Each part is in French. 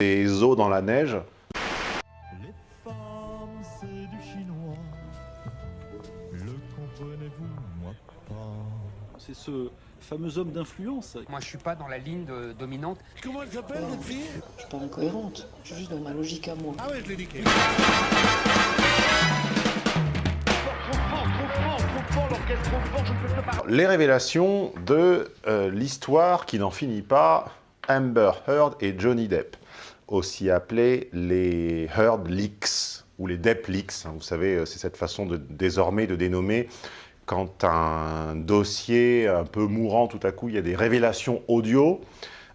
des os dans la neige. Les femmes, c'est du chinois. Le comprenez-vous, moi pas. C'est ce fameux homme d'influence. Moi, je suis pas dans la ligne de- dominante. Comment elle s'appelle, votre fille? Je suis pas incohérente, je suis juste dans ma logique à moi. Ah ouais, je l'ai niqué. Les révélations de euh, l'histoire qui n'en finit pas, Amber Heard et Johnny Depp, aussi appelés les Heard Leaks ou les Depp Leaks. hein. Vous savez, euh, c'est cette façon de, désormais de dénommer quand un dossier un peu mourant, tout à coup, il y a des révélations audio.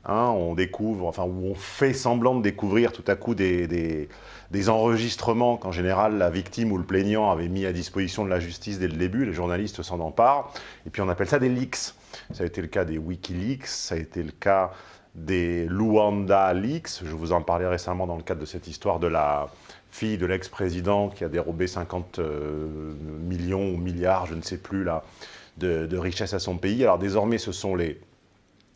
hein, on découvre, enfin, où on fait semblant de découvrir tout à coup des, des- des enregistrements qu'en général la victime ou le plaignant avait mis à disposition de la justice dès le début, les journalistes s'en emparent, et puis on appelle ça des leaks. Ça a été le cas des Wikileaks, ça a été le cas des Luanda Leaks, je vous en parlais récemment dans le cadre de cette histoire de la fille de l'ex-président qui a dérobé 50 euh, millions ou milliards, je ne sais plus, là, de, de richesses à son pays. Alors désormais, ce sont les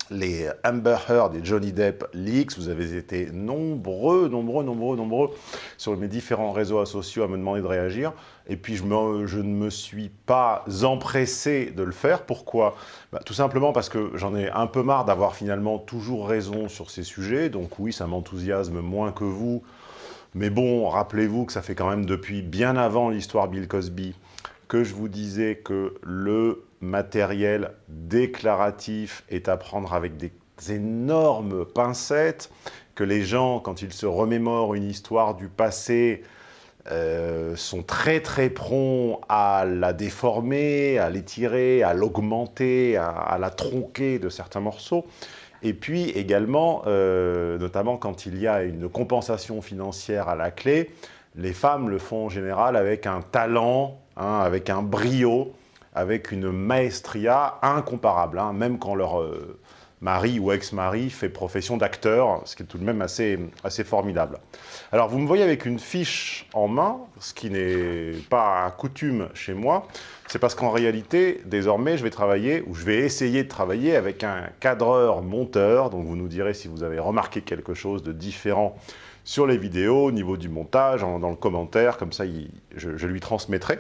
les Amber Heard et Johnny Depp leaks. Vous avez été nombreux, nombreux, nombreux, nombreux sur mes différents réseaux sociaux à me demander de réagir. Et puis, je, ne me suis pas empressé de le faire. Pourquoi? Bah, Tout simplement parce que j'en ai un peu marre d'avoir finalement toujours raison sur ces sujets. Donc oui, ça m'enthousiasme moins que vous. Mais bon, rappelez-vous que ça fait quand même depuis bien avant l'histoire Bill Cosby que je vous disais que le matériel déclaratif est à prendre avec des énormes pincettes, que les gens, quand ils se remémorent une histoire du passé, euh, sont très très prompts à la déformer, à l'étirer, à l'augmenter, à, la tronquer de certains morceaux. Et puis également, euh, notamment quand il y a une compensation financière à la clé, les femmes le font en général avec un talent, hein, avec un brio, avec une maestria incomparable, hein, même quand leur euh, mari ou ex-mari fait profession d'acteur, ce qui est tout de même assez, assez formidable. Alors vous me voyez avec une fiche en main, ce qui n'est pas coutume chez moi, c'est parce qu'en réalité, désormais, je vais travailler, ou je vais essayer de travailler avec un cadreur-monteur, donc vous nous direz si vous avez remarqué quelque chose de différent sur les vidéos, au niveau du montage, dans le commentaire, comme ça je, je lui transmettrai.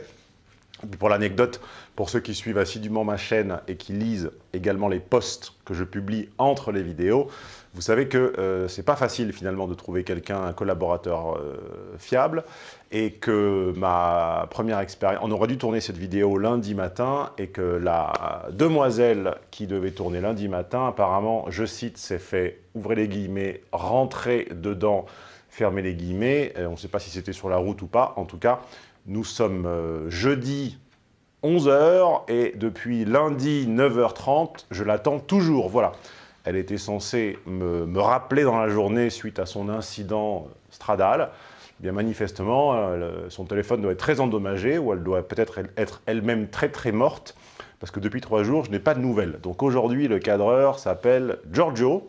Pour l'anecdote, pour ceux qui suivent assidûment ma chaîne et qui lisent également les posts que je publie entre les vidéos, vous savez que euh, c'est pas facile finalement de trouver quelqu'un, un collaborateur euh, fiable, et que ma première expérience, on aurait dû tourner cette vidéo lundi matin, et que la demoiselle qui devait tourner lundi matin, apparemment, je cite, s'est fait, ouvrez les guillemets, rentrer dedans, fermer les guillemets, Euh, on ne sait pas si c'était sur la route ou pas, en tout cas, nous sommes euh, jeudi 11h et depuis lundi 9h30, je l'attends toujours. Voilà. Elle était censée me, me rappeler dans la journée suite à son incident stradal. Eh Bien manifestement, euh, son téléphone doit être très endommagé ou elle doit peut-être être elle-même très très morte parce que depuis trois jours, je n'ai pas de nouvelles. Donc aujourd'hui, le cadreur s'appelle Giorgio.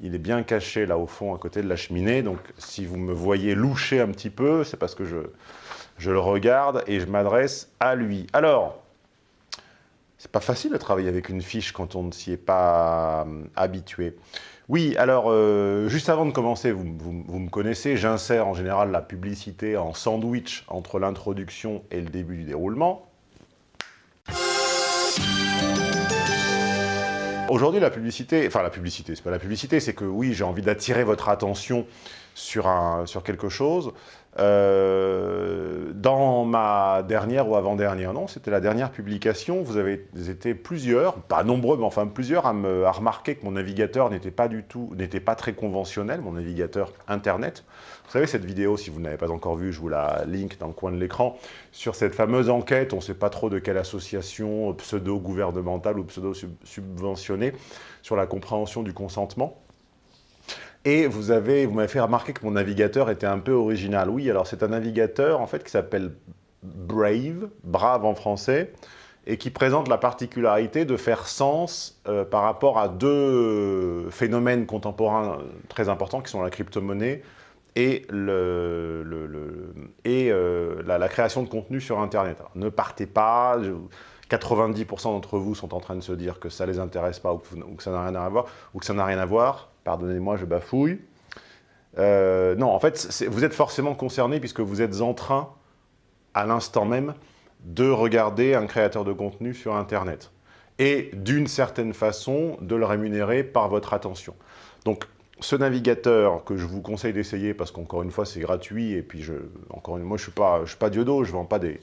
Il est bien caché là au fond à côté de la cheminée. Donc si vous me voyez loucher un petit peu, c'est parce que je, je le regarde et je m'adresse à lui. Alors, c'est pas facile de travailler avec une fiche quand on ne s'y est pas euh, habitué. Oui, alors, euh, juste avant de commencer, vous, vous- vous me connaissez, j'insère en général la publicité en sandwich entre l'introduction et le début du déroulement. Aujourd'hui, la publicité, enfin la publicité, c'est pas la publicité, c'est que oui, j'ai envie d'attirer votre attention sur, un, sur quelque chose. Euh, dans ma dernière ou avant-dernière, non, c'était la dernière publication, vous avez été plusieurs, pas nombreux, mais enfin plusieurs, à, me, à remarquer que mon navigateur n'était pas du tout, n'était pas très conventionnel, mon navigateur Internet. Vous savez, cette vidéo, si vous ne l'avez pas encore vue, je vous la link dans le coin de l'écran, sur cette fameuse enquête, on ne sait pas trop de quelle association pseudo-gouvernementale ou pseudo-subventionnée, sur la compréhension du consentement. Et vous avez, vous m'avez fait remarquer que mon navigateur était un peu original. Oui, alors c'est un navigateur en fait qui s'appelle Brave, brave en français, et qui présente la particularité de faire sens euh, par rapport à deux phénomènes contemporains très importants qui sont la crypto-monnaie et, euh, la, création de contenu sur Internet. Ne partez pas, je- 90% d'entre vous sont en train de se dire que ça ne les intéresse pas ou que, ça n'a rien à voir, ou que ça n'a rien à voir. Pardonnez-moi, je bafouille. Euh, non, en fait, vous êtes forcément concerné puisque vous êtes en train, à l'instant même, de regarder un créateur de contenu sur Internet. Et d'une certaine façon, de le rémunérer par votre attention. Donc, ce navigateur que je vous conseille d'essayer, parce qu'encore une fois, c'est gratuit, et puis, je, encore une, moi, je suis suis pas Diodo, je vends pas des...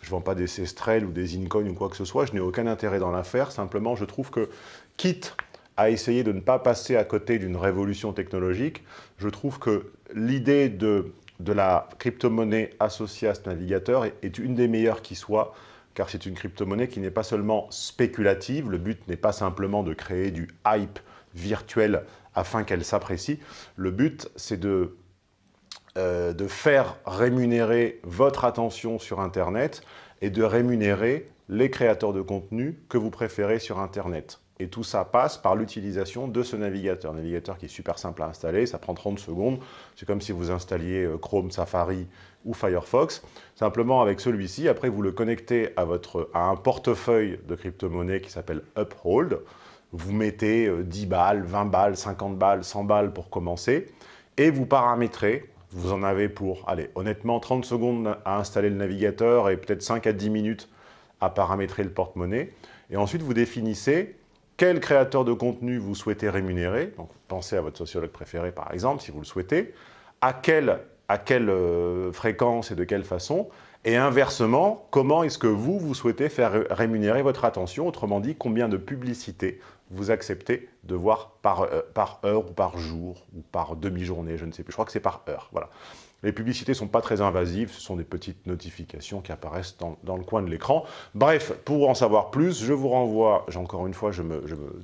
Je vends pas des Cestrel ou des Incoin ou quoi que ce soit, je n'ai aucun intérêt dans l'affaire, simplement je trouve que, quitte à essayer de ne pas passer à côté d'une révolution technologique, je trouve que l'idée de, de la crypto-monnaie associée à ce navigateur est, est une des meilleures qui soit, car c'est une crypto-monnaie qui n'est pas seulement spéculative, le but n'est pas simplement de créer du hype virtuel afin qu'elle s'apprécie, le but c'est de, euh, de faire rémunérer votre attention sur Internet et de rémunérer les créateurs de contenu que vous préférez sur Internet. Et tout ça passe par l'utilisation de ce navigateur. Un navigateur qui est super simple à installer, ça prend 30 secondes. C'est comme si vous installiez euh, Chrome, Safari ou Firefox. Simplement avec celui-ci, après vous le connectez à, votre, à un portefeuille de crypto-monnaie qui s'appelle Uphold. Vous mettez euh, 10 balles, 20 balles, 50 balles, 100 balles pour commencer. Et vous paramétrez, vous en avez pour, allez, honnêtement, 30 secondes à installer le navigateur et peut-être 5 à 10 minutes à paramétrer le porte-monnaie. Et ensuite, vous définissez quel créateur de contenu vous souhaitez rémunérer. Donc, pensez à votre sociologue préféré, par exemple, si vous le souhaitez. À quelle, euh, fréquence et de quelle façon. Et inversement, comment est-ce que vous, vous souhaitez faire ré- rémunérer votre attention Autrement dit, combien de publicités vous acceptez de voir par, euh, par heure ou par jour ou par demi-journée, je ne sais plus. Je crois que c'est par heure. Voilà. Les publicités ne sont pas très invasives, ce sont des petites notifications qui apparaissent dans, le coin de l'écran. Bref, pour en savoir plus, je vous renvoie, encore une fois, je me, je me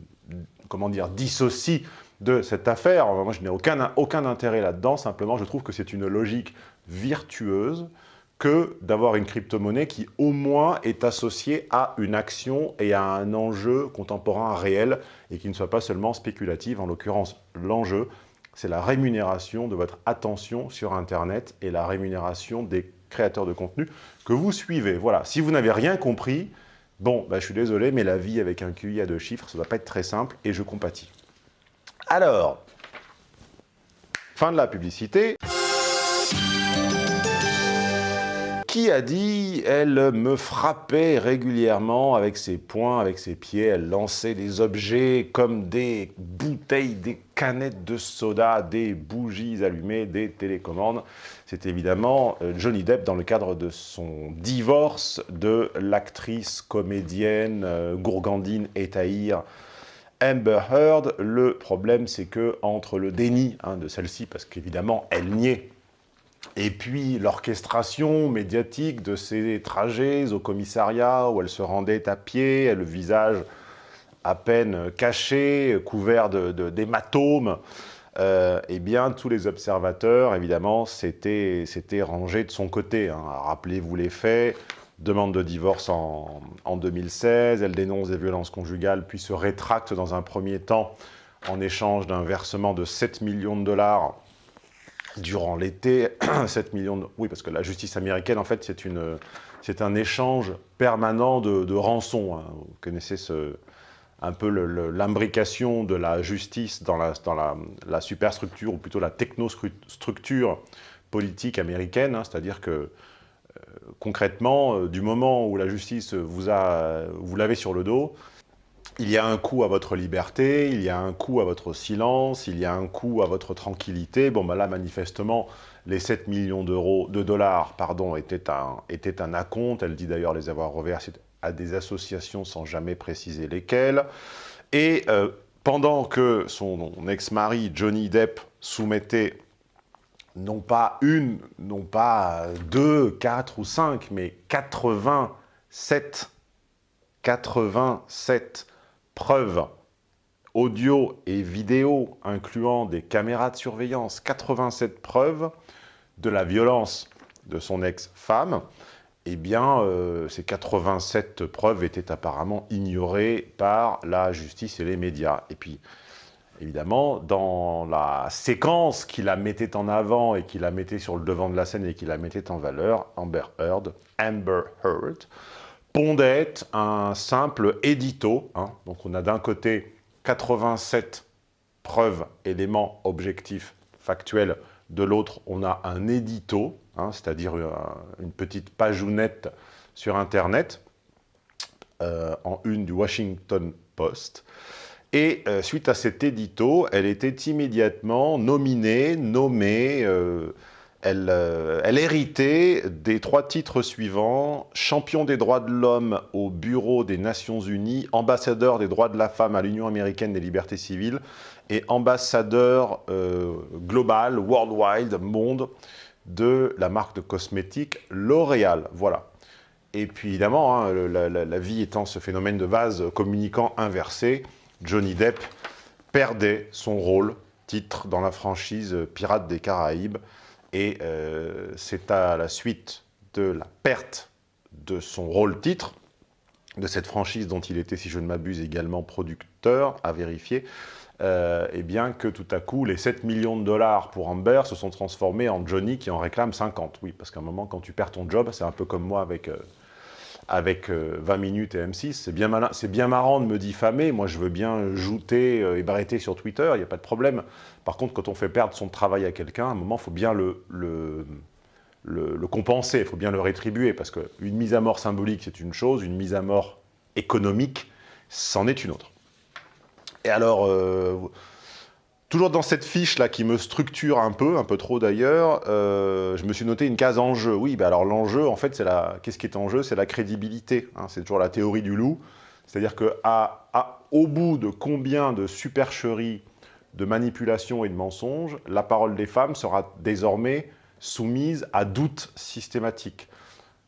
comment dire, dissocie de cette affaire. Moi, je n'ai aucun, aucun intérêt là-dedans, simplement, je trouve que c'est une logique virtueuse que d'avoir une crypto-monnaie qui, au moins, est associée à une action et à un enjeu contemporain réel et qui ne soit pas seulement spéculative. En l'occurrence, l'enjeu, c'est la rémunération de votre attention sur Internet et la rémunération des créateurs de contenu que vous suivez. Voilà, si vous n'avez rien compris, bon, bah, je suis désolé, mais la vie avec un QI à deux chiffres, ça ne va pas être très simple et je compatis. Alors, fin de la publicité. Qui a dit Elle me frappait régulièrement avec ses poings, avec ses pieds, elle lançait des objets comme des bouteilles, des canettes de soda, des bougies allumées, des télécommandes. C'est évidemment euh, Johnny Depp dans le cadre de son divorce de l'actrice, comédienne, euh, gourgandine et taïre Amber Heard. Le problème, c'est que entre le déni hein, de celle-ci, parce qu'évidemment, elle niait et puis l'orchestration médiatique de ces trajets au commissariat où elle se rendait à pied, le visage à peine caché, couvert d'hématomes, euh, eh bien tous les observateurs, évidemment, s'étaient rangés de son côté. hein. Rappelez-vous les faits, demande de divorce en, en 2016, elle dénonce des violences conjugales, puis se rétracte dans un premier temps en échange d'un versement de 7 millions de dollars durant l'été, 7 millions de... Oui, parce que la justice américaine, en fait, c'est une, c'est un échange permanent de, rançons. hein. Vous connaissez ce, un peu l'imbrication de la justice dans, la, dans la, la superstructure, ou plutôt la technostructure politique américaine, hein. c'est-à-dire que euh, concrètement, euh, du moment où la justice vous, a, vous l'avez sur le dos, il y a un coût à votre liberté, il y a un coût à votre silence, il y a un coût à votre tranquillité. Bon, ben là, manifestement, les 7 millions d'euros, de dollars, pardon, étaient un, un acompte. Elle dit d'ailleurs les avoir reversés à des associations sans jamais préciser lesquelles. Et euh, pendant que son ex-mari, Johnny Depp, soumettait non pas une, non pas deux, quatre ou cinq, mais 87, 87 preuves audio et vidéo incluant des caméras de surveillance, 87 preuves de la violence de son ex-femme, eh bien, euh, ces 87 preuves étaient apparemment ignorées par la justice et les médias. Et puis, évidemment, dans la séquence qui la mettait en avant et qui la mettait sur le devant de la scène et qui la mettait en valeur, Amber Heard, Amber Heard, pondait un simple édito. hein. Donc on a d'un côté 87 preuves, éléments objectifs factuel. De l'autre, on a un édito, hein, c'est-à-dire euh, une petite pageounette sur Internet, euh, en une du Washington Post. Et euh, suite à cet édito, elle était immédiatement nominée, nommée, elle, elle, héritait des trois titres suivants, champion des droits de l'homme au Bureau des Nations Unies, ambassadeur des droits de la femme à l'Union américaine des libertés civiles et ambassadeur euh, global, worldwide, monde, de la marque de cosmétiques L'Oréal. Voilà. Et puis évidemment, hein, la, vie étant ce phénomène de vase communicant inversé, Johnny Depp perdait son rôle, titre dans la franchise Pirates des Caraïbes, et euh, c'est à la suite de la perte de son rôle-titre, de cette franchise dont il était, si je ne m'abuse, également producteur, à vérifier, euh, et bien que tout à coup, les 7 millions de dollars pour Amber se sont transformés en Johnny qui en réclame 50. Oui, parce qu'à un moment, quand tu perds ton job, c'est un peu comme moi avec, euh, avec 20 minutes et M6, c'est bien, marrant de me diffamer, moi je veux bien jouter et barreter sur Twitter, il n'y a pas de problème. Par contre, quand on fait perdre son travail à quelqu'un, à un moment, il faut bien le, compenser, il faut bien le rétribuer, parce qu'une mise à mort symbolique, c'est une chose, une mise à mort économique, c'en est une autre. Et alors, euh, toujours dans cette fiche-là qui me structure un peu, un peu trop d'ailleurs, euh, je me suis noté une case enjeu. Oui, bah alors l'enjeu, en fait, c'est la... Qu'est-ce qui est en jeu? C'est la crédibilité. Hein. c'est toujours la théorie du loup. C'est-à-dire qu'au à, bout de combien de supercheries de manipulation et de mensonges, la parole des femmes sera désormais soumise à doute systématique.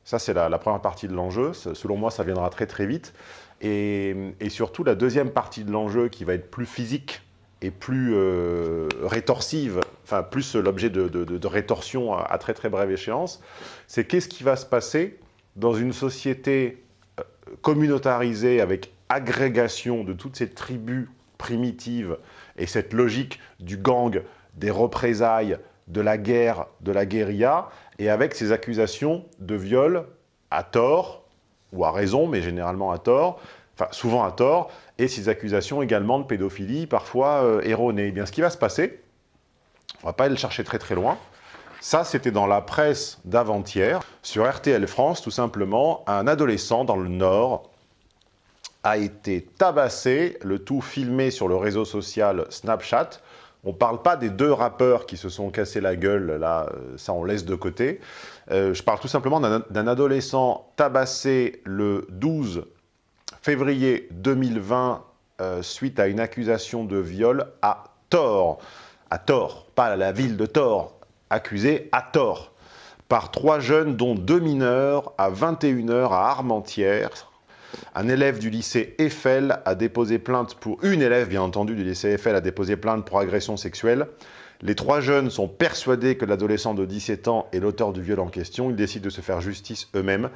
Ça, c'est la, première partie de l'enjeu. Selon moi, ça viendra très très vite. Et, surtout, la deuxième partie de l'enjeu, qui va être plus physique et plus euh, rétorsive, enfin plus l'objet de, rétorsion à, à, très très brève échéance, c'est qu'est-ce qui va se passer dans une société euh, communautarisée avec agrégation de toutes ces tribus primitives et cette logique du gang, des représailles, de la guerre, de la guérilla, et avec ces accusations de viol à tort, ou à raison, mais généralement à tort, souvent à tort, et ces accusations également de pédophilie, parfois euh, erronées. Eh bien, ce qui va se passer, on ne va pas aller le chercher très très loin, ça, c'était dans la presse d'avant-hier. Sur RTL France, tout simplement, un adolescent dans le Nord a été tabassé, le tout filmé sur le réseau social Snapchat. On ne parle pas des deux rappeurs qui se sont cassés la gueule, là, euh, ça on laisse de côté. Euh, je parle tout simplement d'un adolescent tabassé le 12 février 2020 euh, suite à une accusation de viol à tort. À tort, pas la ville de Thor, accusé à tort par trois jeunes, dont deux mineurs, à 21h à Armentières, un élève du lycée Eiffel a déposé plainte pour... Une élève, bien entendu, du lycée Eiffel a déposé plainte pour agression sexuelle. Les trois jeunes sont persuadés que l'adolescent de 17 ans est l'auteur du viol en question. Ils décident de se faire justice eux-mêmes.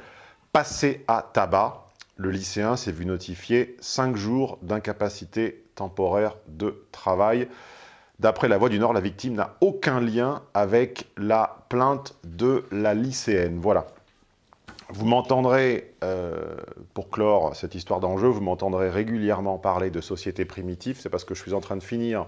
Passé à tabac, le lycéen s'est vu notifier 5 jours d'incapacité temporaire de travail. D'après la Voix du Nord, la victime n'a aucun lien avec la plainte de la lycéenne. Voilà. Vous m'entendrez, euh, pour clore cette histoire d'enjeu, vous m'entendrez régulièrement parler de société primitive. C'est parce que je suis en train de finir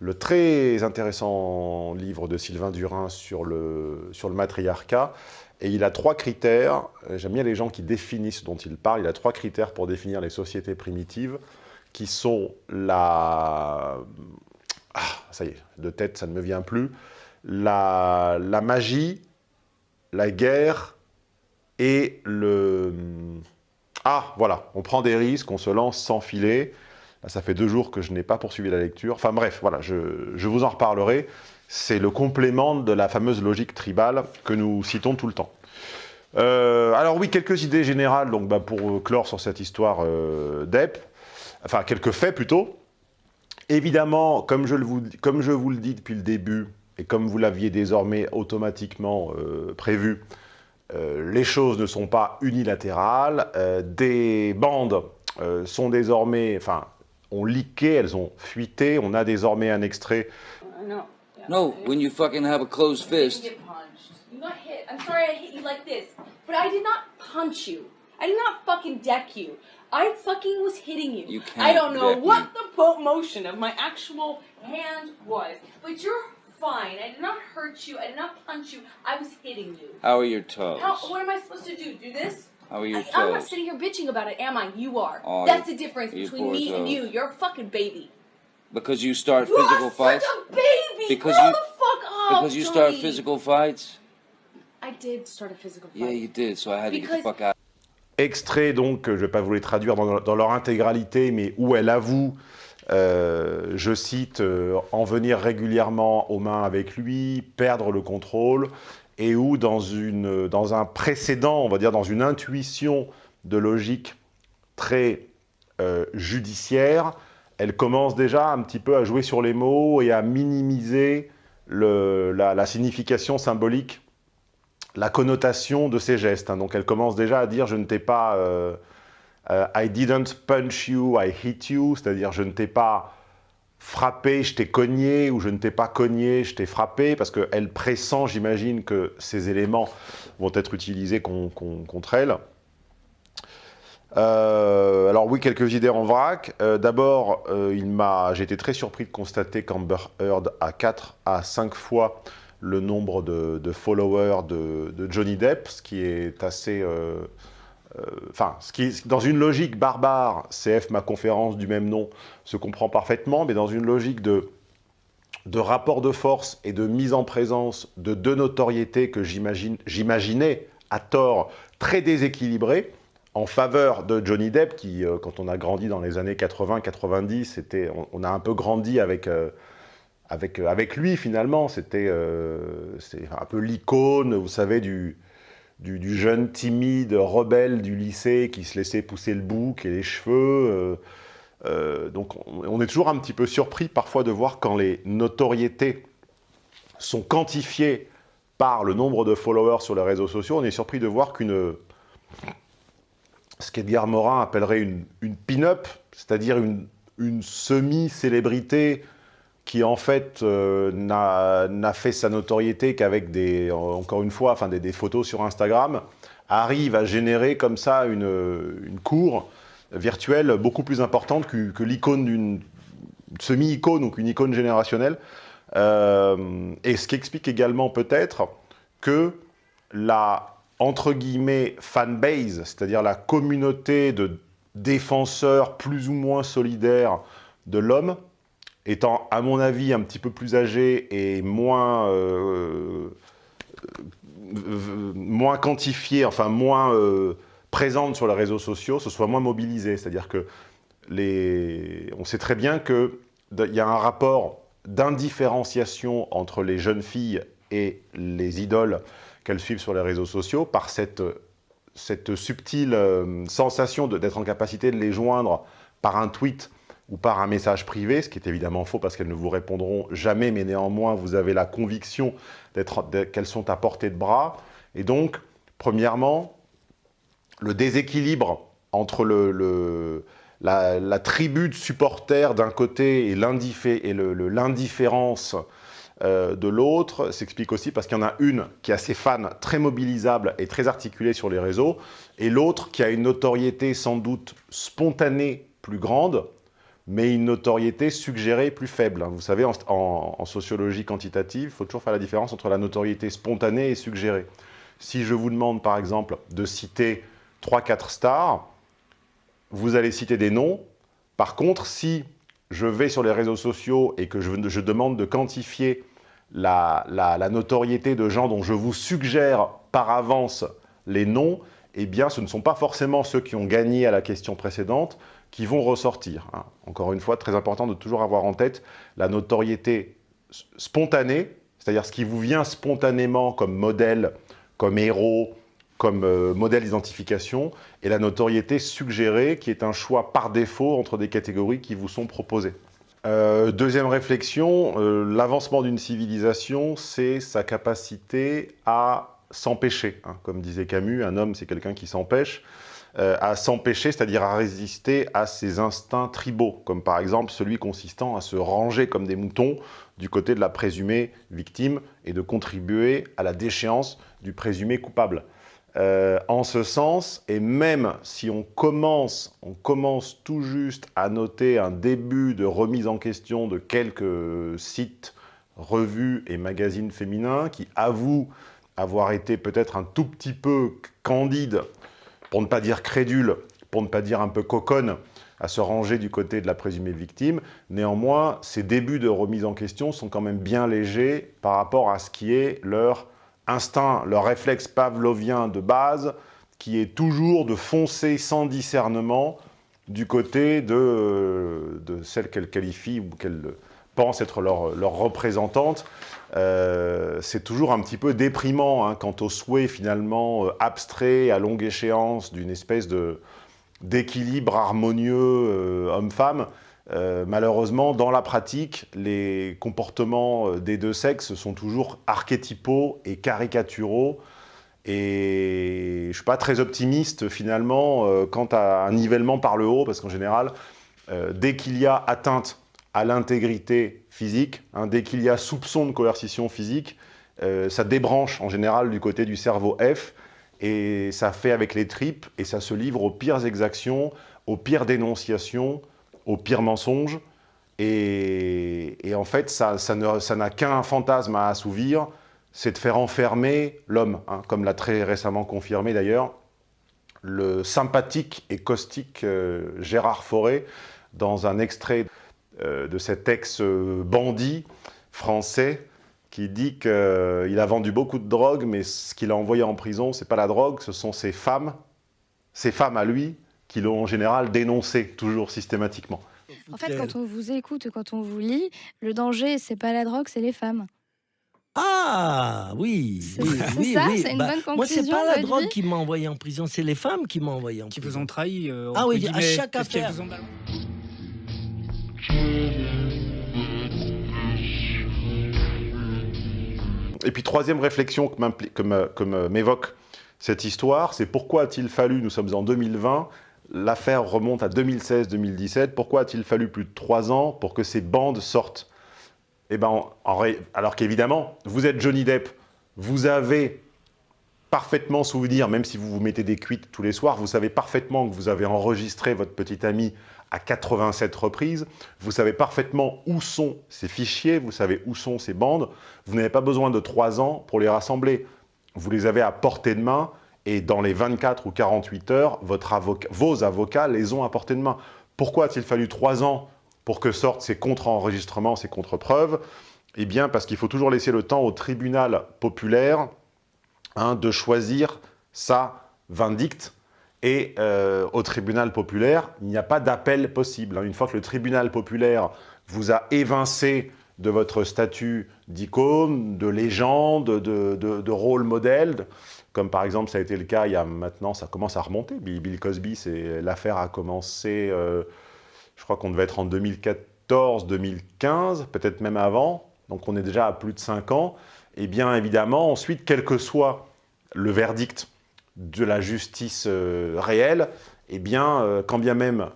le très intéressant livre de Sylvain Durin sur le, sur le matriarcat. Et il a trois critères, j'aime bien les gens qui définissent dont il parle, il a trois critères pour définir les sociétés primitives, qui sont la... Ah, ça y est, de tête, ça ne me vient plus. La, la magie, la guerre et le... Ah, voilà, on prend des risques, on se lance sans filet. ça fait deux jours que je n'ai pas poursuivi la lecture. Enfin bref, voilà, je, vous en reparlerai. C'est le complément de la fameuse logique tribale que nous citons tout le temps. Euh, alors oui, quelques idées générales donc, bah, pour clore sur cette histoire euh, d'EP. Enfin, quelques faits plutôt. Évidemment, comme je, vous, comme je vous le dis depuis le début, et comme vous l'aviez désormais automatiquement euh, prévu, euh, les choses ne sont pas unilatérales. Euh, des bandes euh, sont désormais, enfin, ont leaké, elles ont fuité. On a désormais un extrait. No, no when you fucking have a closed fist. You got hit. I'm sorry I hit you like this, but I did not punch you. I did not fucking deck you. I fucking was hitting you. You can't I don't know what me. the motion of my actual hand was, but you're fine. I did not hurt you. I did not punch you. I was hitting you. How are your toes? How, what am I supposed to do? Do this? How are your I, I'm not sitting here bitching about it, am I? You are. Oh, That's the difference between me and you. You're a fucking baby. Because you start You physical fights? Because Grow you- the fuck up. Because you start Joey. physical fights? I did start a physical fight. Yeah, you did, so I had to get the Because- fuck out. extrait, donc, je ne vais pas vous les traduire dans, dans leur intégralité, mais où elle avoue, euh, je cite, euh, en venir régulièrement aux mains avec lui, perdre le contrôle, et où dans, une, dans un précédent, on va dire dans une intuition de logique très euh, judiciaire, elle commence déjà un petit peu à jouer sur les mots et à minimiser la, signification symbolique la connotation de ses gestes. hein. Donc elle commence déjà à dire « je ne t'ai pas... euh, euh, I didn't punch you, I hit you », c'est-à-dire « je ne t'ai pas frappé, je t'ai cogné » ou « je ne t'ai pas cogné, je t'ai frappé », parce qu'elle pressent, j'imagine, que ces éléments vont être utilisés con- con- contre elle. Euh, alors oui, quelques idées en vrac. Euh, D'abord, euh, j'ai été très surpris de constater qu'Amber Heard a 4 à 5 fois le nombre de, followers de, Johnny Depp, ce qui est assez... Enfin, dans une logique barbare, CF, ma conférence du même nom, se comprend parfaitement, mais dans une logique de, de rapport de force et de mise en présence de deux notoriétés que j'imaginais, à tort, très déséquilibrées, en faveur de Johnny Depp, qui, euh, quand on a grandi dans les années 80-90, c'était, on, on a un peu grandi avec, euh, avec, euh, avec lui, finalement. C'était un peu l'icône, vous savez, du, du, jeune timide rebelle du lycée qui se laissait pousser le bouc et les cheveux. donc, on, on est toujours un petit peu surpris parfois de voir quand les notoriétés sont quantifiées par le nombre de followers sur les réseaux sociaux, on est surpris de voir qu'une ce qu'Edgar Morin appellerait une, pin-up, c'est-à-dire une, semi-célébrité qui en fait euh, n'a fait sa notoriété qu'avec des, encore une fois, enfin des, des photos sur Instagram, arrive à générer comme ça une, cour virtuelle beaucoup plus importante que, que l'icône d'une semi-icône ou qu'une icône générationnelle. Euh, et ce qui explique également peut-être que la entre guillemets fanbase, c'est-à-dire la communauté de défenseurs plus ou moins solidaires de l'homme, étant à mon avis un petit peu plus âgée et moins, euh, euh, moins quantifiée, enfin moins euh, présente sur les réseaux sociaux, ce soit moins mobilisée. C'est-à-dire que les... on sait très bien qu'il y a un rapport d'indifférenciation entre les jeunes filles et les idoles qu'elles suivent sur les réseaux sociaux par cette, cette subtile euh, sensation d'être en capacité de les joindre par un tweet ou par un message privé, ce qui est évidemment faux parce qu'elles ne vous répondront jamais, mais néanmoins, vous avez la conviction qu'elles sont à portée de bras. Et donc, premièrement, le déséquilibre entre le, la, la tribu de supporters d'un côté et l'indifférence euh, de l'autre s'explique aussi parce qu'il y en a une qui a ses fans très mobilisables et très articulés sur les réseaux, et l'autre qui a une notoriété sans doute spontanée plus grande, mais une notoriété suggérée plus faible. Vous savez, en, sociologie quantitative, il faut toujours faire la différence entre la notoriété spontanée et suggérée. Si je vous demande, par exemple, de citer 3-4 stars, vous allez citer des noms. Par contre, si je vais sur les réseaux sociaux et que je demande de quantifier la, notoriété de gens dont je vous suggère par avance les noms, eh bien, ce ne sont pas forcément ceux qui ont gagné à la question précédente qui vont ressortir. hein. Encore une fois, très important de toujours avoir en tête la notoriété spontanée, c'est-à-dire ce qui vous vient spontanément comme modèle, comme héros, comme euh, modèle d'identification, et la notoriété suggérée, qui est un choix par défaut entre des catégories qui vous sont proposées. Euh, deuxième réflexion, euh, l'avancement d'une civilisation, c'est sa capacité à s'empêcher. hein. Comme disait Camus, un homme, c'est quelqu'un qui s'empêche. euh, à s'empêcher, c'est-à-dire à résister à ses instincts tribaux, comme par exemple celui consistant à se ranger comme des moutons du côté de la présumée victime et de contribuer à la déchéance du présumé coupable. Euh, en ce sens, et même si on commence, on commence tout juste à noter un début de remise en question de quelques sites revues et magazines féminins qui avouent avoir été peut-être un tout petit peu candide, pour ne pas dire crédule, pour ne pas dire un peu coconne, à se ranger du côté de la présumée victime. Néanmoins, ces débuts de remise en question sont quand même bien légers par rapport à ce qui est leur instinct, leur réflexe pavlovien de base, qui est toujours de foncer sans discernement du côté de, de celle qu'elle qualifie ou qu'elle pense être leur, représentante. Euh, c'est toujours un petit peu déprimant hein, quant au souhait finalement euh, abstrait à longue échéance d'une espèce d'équilibre harmonieux euh, homme-femme. Euh, malheureusement, dans la pratique, les comportements euh, des deux sexes sont toujours archétypaux et caricaturaux. Et je ne suis pas très optimiste, finalement, euh, quant à un nivellement par le haut, parce qu'en général, dès qu'il y a atteinte à l'intégrité physique, hein, dès qu'il y a soupçon de coercition physique, ça débranche en général du côté du cerveau F, et ça fait avec les tripes, et ça se livre aux pires exactions, aux pires dénonciations, aux pires mensonges. Et, en fait, ça ça n'a qu'un fantasme à assouvir, c'est de faire enfermer l'homme, hein, comme l'a très récemment confirmé d'ailleurs le sympathique et caustique euh, Gérard Fauré dans un extrait euh, de cet ex-bandit français qui dit qu'il a vendu beaucoup de drogue, mais ce qu'il a envoyé en prison, c'est pas la drogue, ce sont ses femmes, ses femmes à lui, qui l'ont en général dénoncé, toujours systématiquement. En fait, quand on vous écoute, quand on vous lit, le danger, c'est pas la drogue, c'est les femmes. Ah oui, C'est- oui, oui, ça, oui. c'est une Bah, bonne Moi, c'est pas la drogue qui m'a envoyé en prison, c'est les femmes qui m'ont envoyé en Qui prison. vous ont trahi. euh, Ah oui, à guillemets, chaque affaire. vous ont balancé. Et puis troisième réflexion que m'évoque cette histoire, c'est pourquoi a-t-il fallu, nous sommes en 2020, l'affaire remonte à 2016-2017, pourquoi a-t-il fallu plus de trois ans pour que ces bandes sortent? Eh ben, alors qu'évidemment, vous êtes Johnny Depp, vous avez parfaitement souvenir, même si vous vous mettez des cuites tous les soirs, vous savez parfaitement que vous avez enregistré votre petit ami à 87 reprises, vous savez parfaitement où sont ces fichiers, vous savez où sont ces bandes, vous n'avez pas besoin de trois ans pour les rassembler. Vous les avez à portée de main et dans les 24 ou 48 heures, vos avocats les ont à portée de main. Pourquoi a-t-il fallu trois ans pour que sortent ces contre-enregistrements, ces contre-preuves? Eh bien, parce qu'il faut toujours laisser le temps au tribunal populaire hein, de choisir sa vindicte. Et euh, au tribunal populaire, il n'y a pas d'appel possible. hein. Une fois que le tribunal populaire vous a évincé de votre statut d'icône, de légende, de, de- de rôle modèle, comme par exemple ça a été le cas il y a maintenant, ça commence à remonter. Bill, Cosby, l'affaire a commencé, euh, je crois qu'on devait être en 2014, 2015, peut-être même avant, donc on est déjà à plus de 5 ans. Et bien évidemment, ensuite, quel que soit le verdict de la justice euh, réelle, eh bien, euh, quand bien même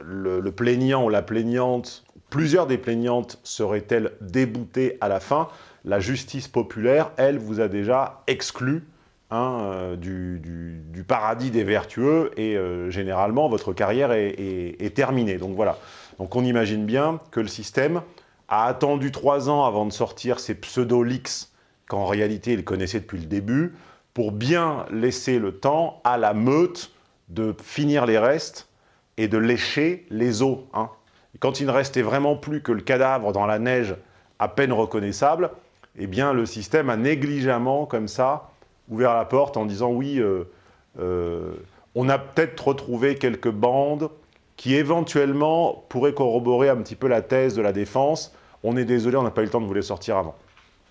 le plaignant ou la plaignante, plusieurs des plaignantes seraient-elles déboutées à la fin, la justice populaire, elle, vous a déjà exclu hein, euh, du, paradis des vertueux et euh, généralement votre carrière est, terminée. Donc voilà. Donc on imagine bien que le système a attendu trois ans avant de sortir ces pseudo-leaks qu'en réalité il connaissait depuis le début, pour bien laisser le temps à la meute de finir les restes et de lécher les os. hein. Quand il ne restait vraiment plus que le cadavre dans la neige à peine reconnaissable, eh bien le système a négligemment, comme ça, ouvert la porte en disant oui, euh, euh, on a peut-être retrouvé quelques bandes qui éventuellement pourraient corroborer un petit peu la thèse de la défense. On est désolé, on n'a pas eu le temps de vous les sortir avant.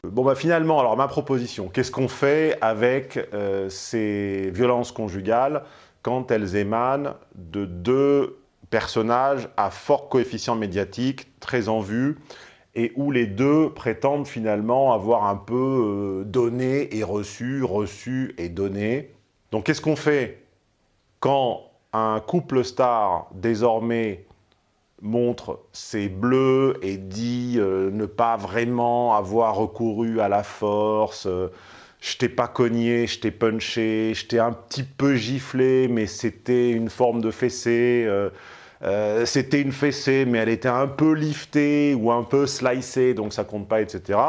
Bon bah finalement, alors ma proposition, qu'est-ce qu'on fait avec euh, ces violences conjugales quand elles émanent de deux personnages à fort coefficient médiatique, très en vue, et où les deux prétendent finalement avoir un peu euh, donné et reçu, reçu et donné. Donc qu'est-ce qu'on fait quand un couple star désormais montre ses bleus et dit euh, ne pas vraiment avoir recouru à la force, euh, je t'ai pas cogné, je t'ai punché, je t'ai un petit peu giflé, mais c'était une forme de fessée. Euh, c'était une fessée, mais elle était un peu liftée ou un peu slicée, donc ça compte pas, etc.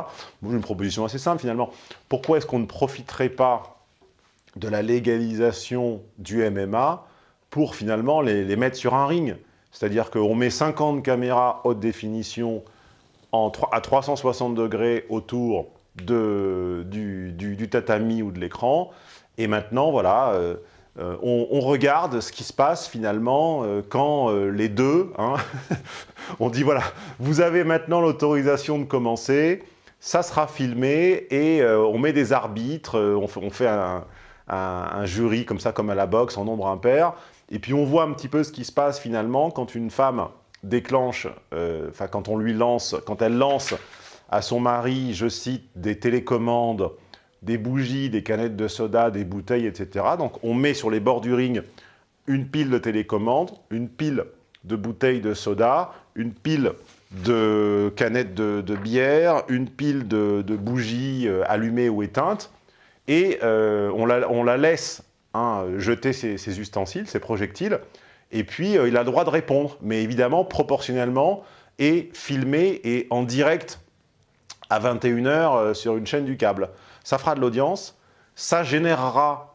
Une proposition assez simple finalement. Pourquoi est-ce qu'on ne profiterait pas de la légalisation du MMA pour finalement les, mettre sur un ring? C'est-à-dire qu'on met 50 caméras haute définition en, tro- à 360 degrés autour du tatami ou de l'écran, et maintenant, voilà, euh, euh, on, regarde ce qui se passe finalement euh, quand euh, les deux, hein, on dit voilà, vous avez maintenant l'autorisation de commencer, ça sera filmé et on met des arbitres, on fait, un, un- jury comme ça, comme à la boxe, en nombre impair, et puis on voit un petit peu ce qui se passe finalement quand une femme déclenche, enfin quand on lui lance, quand elle lance à son mari, je cite, des télécommandes, des bougies, des canettes de soda, des bouteilles, etc. Donc on met sur les bords du ring une pile de télécommandes, une pile de bouteilles de soda, une pile de canettes de, bière, une pile de, bougies euh, allumées ou éteintes, et euh, on, la, laisse hein, jeter ses, ses ustensiles, ses projectiles, et puis euh, il a le droit de répondre, mais évidemment proportionnellement, et filmé et en direct à 21h sur une chaîne du câble. Ça fera de l'audience, ça générera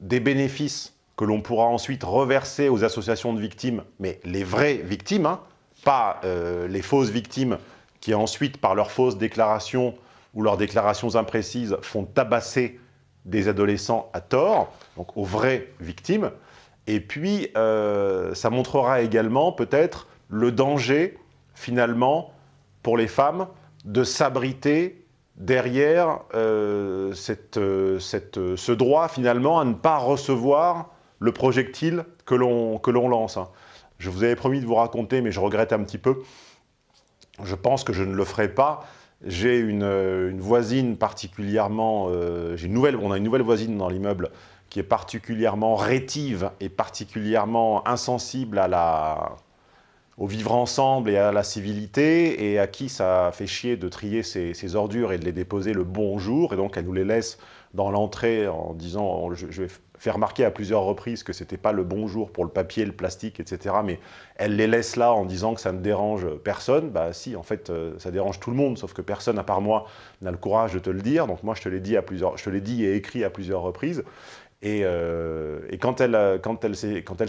des bénéfices que l'on pourra ensuite reverser aux associations de victimes, mais les vraies victimes, hein, pas euh, les fausses victimes qui ensuite, par leurs fausses déclarations ou leurs déclarations imprécises, font tabasser des adolescents à tort, donc aux vraies victimes. Et puis, euh, ça montrera également peut-être le danger, finalement, pour les femmes, de s'abriter derrière euh, cette, euh, euh, ce droit, finalement, à ne pas recevoir le projectile que l'on lance. hein. Je vous avais promis de vous raconter, mais je regrette un petit peu. Je pense que je ne le ferai pas. J'ai une, voisine particulièrement... une nouvelle, on a une nouvelle voisine dans l'immeuble qui est particulièrement rétive et particulièrement insensible à la, au vivre ensemble et à la civilité, et à qui ça fait chier de trier ses, ordures et de les déposer le bonjour, et donc elle nous les laisse dans l'entrée en disant, je, vais faire remarquer à plusieurs reprises que c'était pas le bonjour pour le papier, le plastique, etc., mais elle les laisse là en disant que ça ne dérange personne, bah si, en fait, euh, ça dérange tout le monde, sauf que personne, à part moi, n'a le courage de te le dire, donc moi je te l'ai dit dit et écrit à plusieurs reprises, et, euh, et quand elle, quand elle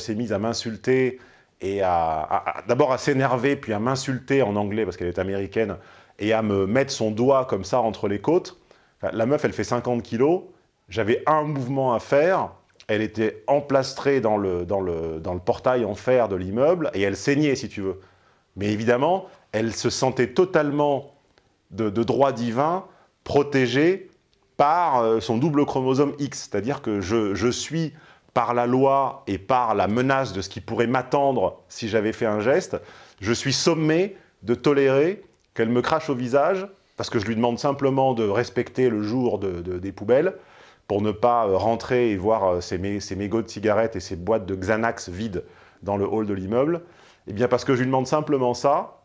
s'est mise à m'insulter et à, d'abord à s'énerver, puis à m'insulter en anglais parce qu'elle est américaine, et à me mettre son doigt comme ça entre les côtes. La meuf, elle fait 50 kilos. J'avais un mouvement à faire. Elle était emplastrée dans le, dans, le, dans le portail en fer de l'immeuble et elle saignait, si tu veux. Mais évidemment, elle se sentait totalement de, de droit divin, protégée par euh, son double chromosome X. C'est-à-dire que je, je suis, par la loi et par la menace de ce qui pourrait m'attendre si j'avais fait un geste, je suis sommé de tolérer qu'elle me crache au visage, parce que je lui demande simplement de respecter le jour de- de- des poubelles, pour ne pas euh, rentrer et voir euh, ses, ses mégots de cigarettes et ses boîtes de Xanax vides dans le hall de l'immeuble. Eh bien, parce que je lui demande simplement ça,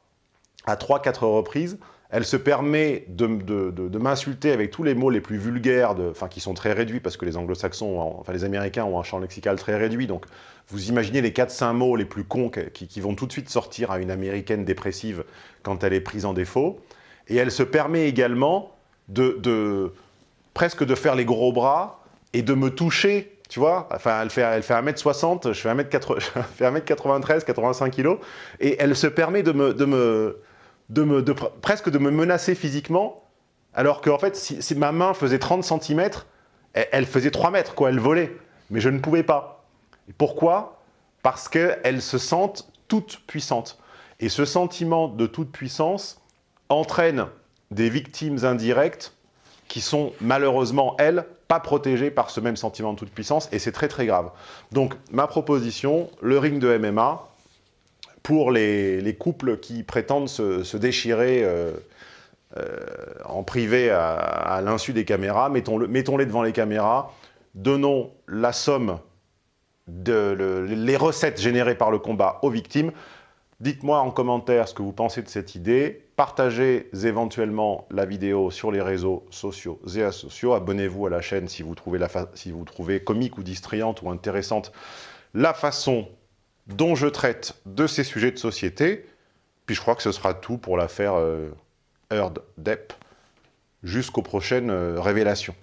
à 3-4 reprises, elle se permet de, m'insulter avec tous les mots les plus vulgaires, enfin qui sont très réduits parce que les anglo-saxons, enfin les américains ont un champ lexical très réduit. Donc vous imaginez les 4-5 mots les plus cons qui, vont tout de suite sortir à une américaine dépressive quand elle est prise en défaut. Et elle se permet également de, presque de faire les gros bras et de me toucher. Tu vois, enfin, elle fait, elle fait 1m60, je fais 1m80 je fais 1m93, 85 kg, et elle se permet de me, de me, de me, presque de me menacer physiquement, alors qu'en fait, si, ma main faisait 30 cm, elle, elle faisait 3 mètres, quoi, elle volait. Mais je ne pouvais pas. Et pourquoi? Parce qu'elles se sentent toutes puissantes. Et ce sentiment de toute puissance entraîne des victimes indirectes qui sont malheureusement, elles, pas protégées par ce même sentiment de toute puissance, et c'est très très grave. Donc, ma proposition, le ring de MMA, pour les, les couples qui prétendent se, déchirer euh, euh, en privé à, l'insu des caméras, mettons-le- mettons-les devant les caméras, donnons la somme, de le- les recettes générées par le combat aux victimes. Dites-moi en commentaire ce que vous pensez de cette idée. Partagez éventuellement la vidéo sur les réseaux sociaux et asociaux. Abonnez-vous à la chaîne si vous trouvez, la si vous trouvez comique ou distrayante ou intéressante la façon dont je traite de ces sujets de société. Puis je crois que ce sera tout pour l'affaire euh, Heard Depp, jusqu'aux prochaines euh, révélations.